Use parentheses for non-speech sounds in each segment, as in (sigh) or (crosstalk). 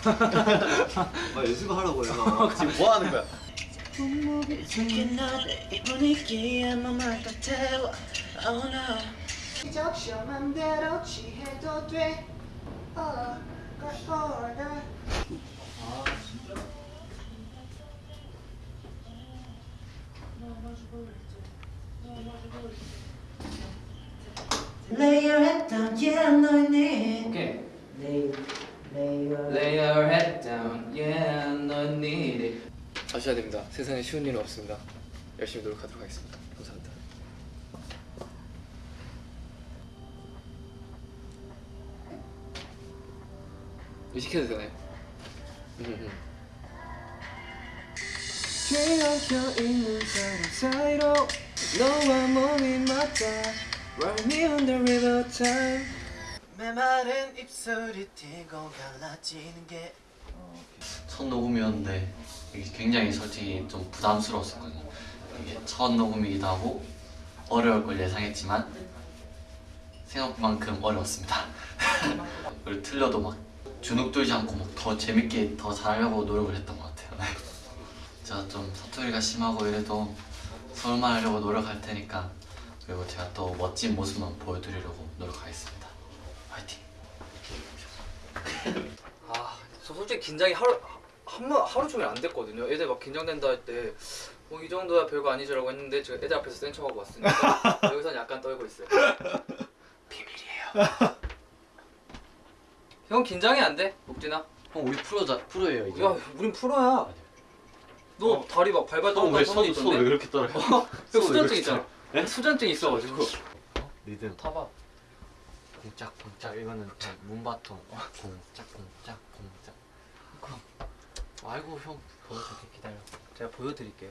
(laughs) 아 연습하라고 내가. 지금 뭐 하는 거야? 이 Oh 어, 네 오케이. Your Lay your head down Yeah 너 need it 아셔야 됩니다. 세상에 쉬운 일은 없습니다. 열심히 노력하도록 하겠습니다. 감사합니다. 이거 시켜도 되나요? (laughs) 음, 뒤엉켜 있는 사람 사이로 너와 몸이 맞다 Ride me on the river time 메마른 입술이 튀고 갈라지는 게 첫 녹음이었는데 굉장히 솔직히 좀 부담스러웠었거든요. 이게 첫 녹음이기도 하고 어려울 걸 예상했지만 생각만큼 어려웠습니다. (laughs) 그리고 틀려도 막 주눅 들지 않고 막 더 재밌게 더 잘하려고 노력을 했던 것 같아요. 네. 제가 좀 사투리가 심하고 이래도 서울말 하려고 노력할 테니까 그리고 제가 또 멋진 모습만 보여드리려고 노력하겠습니다. 화이팅! 아, 저 솔직히 긴장이 하루 한번 하루 종일 안 됐거든요. 애들 막 긴장된다 할 때 뭐 이 정도야 별거 아니죠라고 했는데 제가 애들 앞에서 센 척하고 왔으니까 (laughs) 여기선 약간 떨고 있어요. 비밀이에요. (laughs) 형 긴장이 안 돼, 복진아? 형 우리 프로자 프로예요 이제. 야, 우린 프로야. 너 다리 막 발발 손왜 있던데? 그렇게 떨어요? 형 손왜 수전증 있잖아. 예? 수전증 있어가지고. 리듬 타봐. 공짝 공짝 이거는 저 문바통 공짝 공짝 공짝 아이고 형 보여줄게 기다려. 제가 보여드릴게요.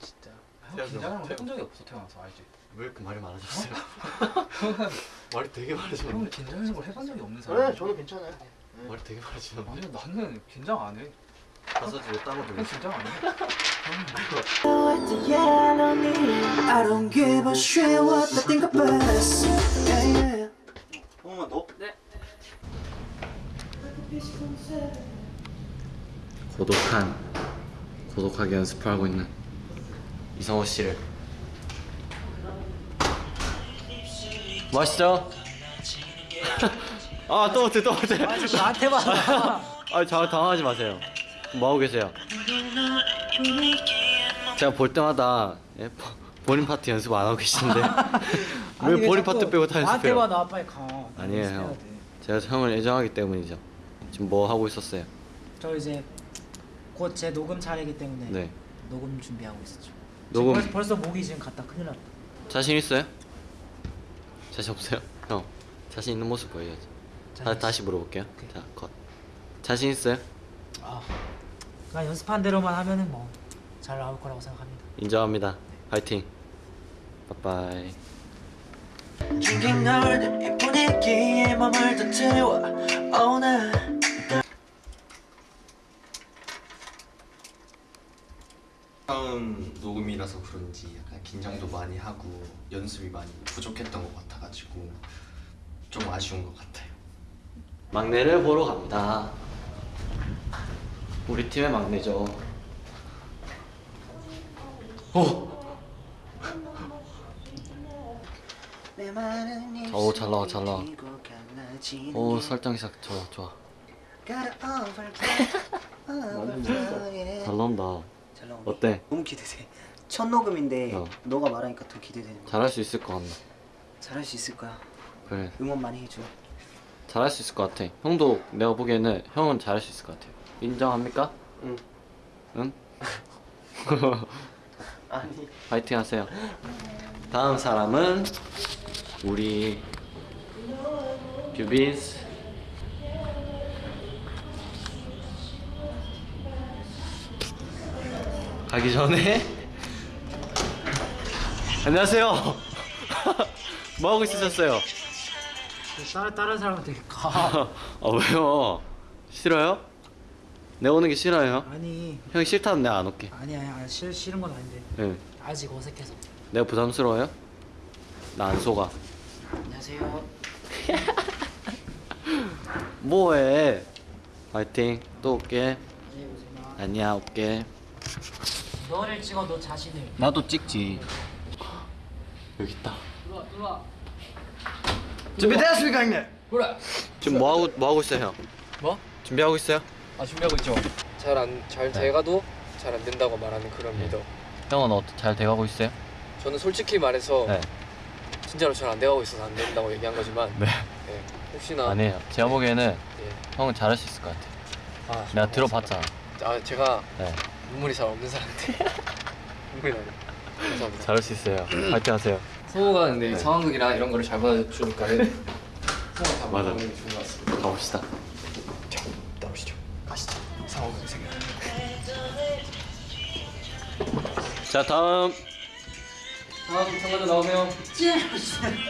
진짜. 형 태어- 해본 적이 없어 태어나서 알지? 왜 이렇게 말이 많아졌어요? (laughs) (laughs) 말이 되게 형은 많아졌는데 긴장하는 걸 해본 적이 없는 사람. 네, 저는 괜찮아요 말이 되게 많아졌는데 아니 나는 긴장 안 해. 가사 뒤에 따로 형 들려 긴장 안 해. yeah no need it I don't give a shit what they think about us 고독한 고독하게 연습을 하고 있는 이성호 씨를 맛있죠? 아또 어때 또 어때 나한테 봐 아, 자, 당황하지 마세요. 뭐 하고 계세요? 제가 볼 때마다 예, 보- 본인 파트 연습 안 하고 계시는데 (laughs) 왜 본인 파트 빼고 다 나한테 연습해요? 봐나 빨리 가 아니에요, 형. 돼. 제가 형을 애정하기 때문이죠. 지금 뭐 하고 있었어요? 저 이제 곧 제 녹음 차례이기 때문에 네. 녹음 준비하고 있었죠 녹음- 벌써, 벌써 목이 지금 갔다 큰일 났다 자신 있어요? 자신 없어요? 형, 자신 있는 모습 보여야죠. 다, 자신 다시 물어볼게요. 자, 컷. 자신 있어요? 아, 그냥 연습한 대로만 하면은 뭐 잘 나올 거라고 생각합니다 인정합니다. 파이팅. 빠빠이. 처음 녹음이라서 그런지 약간 긴장도 많이 하고 연습이 많이 부족했던 것 같아가지고 좀 아쉬운 것 같아요. 막내를 보러 갑니다. 우리 팀의 막내죠. 오, 오, 잘 나와, 잘 나와. 오 설정 시작 좋아 좋아. (laughs) 잘 나온다. 어때? 너무 기대돼 첫 녹음인데 어. 너가 말하니까 더 기대되는 잘할 수 있을 것 같나? 잘할 수 있을 거야 그래, 응원 많이 해줘 잘할 수 있을 것 같아. 형도 내가 보기에는 형은 잘할 수 있을 것 같아. 인정합니까? 응. 응? (laughs) 아니 파이팅 하세요. 다음 사람은 우리 뷰빈스. 가기 전에 안녕하세요. (laughs) 뭐 하고 있으셨어요? 다른, 다른 사람한테 가 아 (laughs) 왜요? 싫어요? 내가 오는 게 싫어요? 아니 형이 싫다면 내가 안 올게. 아니 아니 아니 싫, 싫은 건 아닌데 응. 아직 어색해서 내가 부담스러워요? 나 안 속아. 안녕하세요 (laughs) 뭐해? 화이팅 또 올게 아니야 올게 너를 찍어 너 자신을 나도 찍지 여기 있다 들어와 들어와 준비되었습니까 형님? 그래 지금 뭐 하고 뭐 하고 있어요 형? 뭐? 준비하고 있어요? 아 준비하고 있죠 잘 안 잘 돼가도 잘 안 된다고 말하는 그런 리더 형은 어, 잘 돼가고 있어요? 저는 솔직히 말해서 네 진짜로 잘 안 돼가고 있어서 안 된다고 얘기한 거지만 네. 네, 혹시나 아니에요 제가 보기에는 예. 형은 잘할 수 있을 것 같아 아, 내가 고맙습니다. 들어봤잖아 아 제가 네 눈물이 잘 없는 사람인데 (laughs) 눈물이 나네 감사합니다. 잘할 수 있어요. 화이팅 하세요. 성우가 근데 상황극이랑 이런 거를 잘 받아주니까 (laughs) 성우가 다 맞아. 받아주는 게 좋은 것 같습니다. 가봅시다. 나오시죠. 가시죠. 상황극 생각 자 다음. 다음 참가자 나오세요.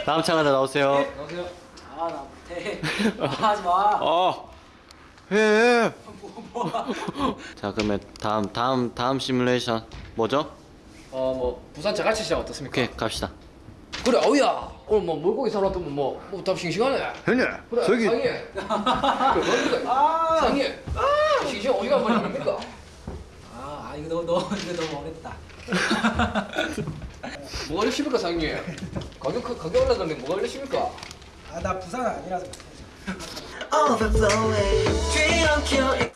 다음 참가자 나오세요. 나오세요. 아 나 못해. 하지 마. (laughs) 어. 해. 자 그러면 다음 다음 다음 시뮬레이션 뭐죠? 어 뭐 부산 자갈치 시장 어떻습니까? 오케이 갑시다. 그래 어우야. 오늘 뭐 물고기 사러 왔더만 뭐뭐답 싱싱하네. 형님 그래 저기 상해. 그래 뭡니까 상해. 싱싱 어디가 합니까? 아, 아 이거 너, 너 이거 너무 어렵다. 뭐가 이러십니까 상해? 가격 가격 올라가면 뭐가 이러십니까? 아 나 부산 아니라서. 뒤엉켜 같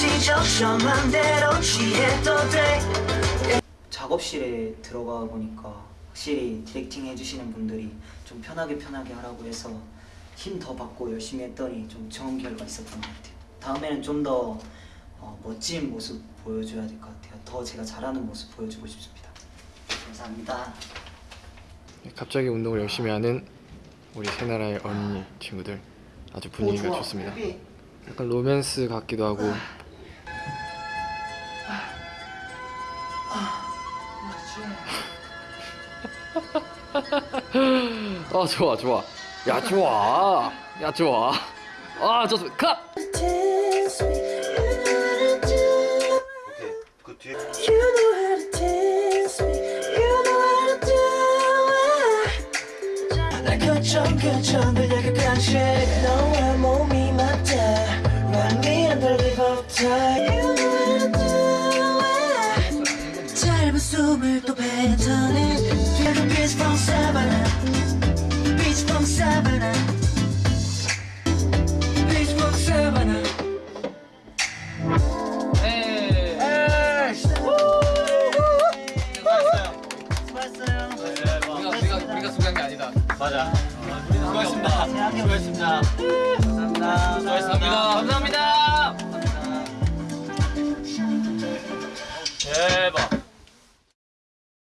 이 적셔 맘대로 취해도 돼 작업실에 들어가 보니까 확실히 디렉팅 해주시는 분들이 좀 편하게 편하게 하라고 해서 힘 더 받고 열심히 했더니 좀 좋은 결과 있었던 것 같아요. 다음에는 좀더 어, 멋진 모습 보여줘야 될 것 같아요. 더 제가 잘하는 모습 보여주고 싶습니다. 감사합니다. 갑자기 운동을 열심히 하는 우리 세 나라의 언니 친구들 아주 분위기가 좋습니다. 약간 로맨스 같기도 하고. (laughs) 아 좋아 좋아. 야 좋아. 야 좋아. 아 좋습니다. 컷. 들려가 간식 너와 수고했어요. 네, 우리가, 우리가, 우리가 소개한 게 아니다. 맞아. 수고했습니다. 수고했습니다. 감사합니다. 수고했습니다. 감사합니다. 감사합니다. 대박.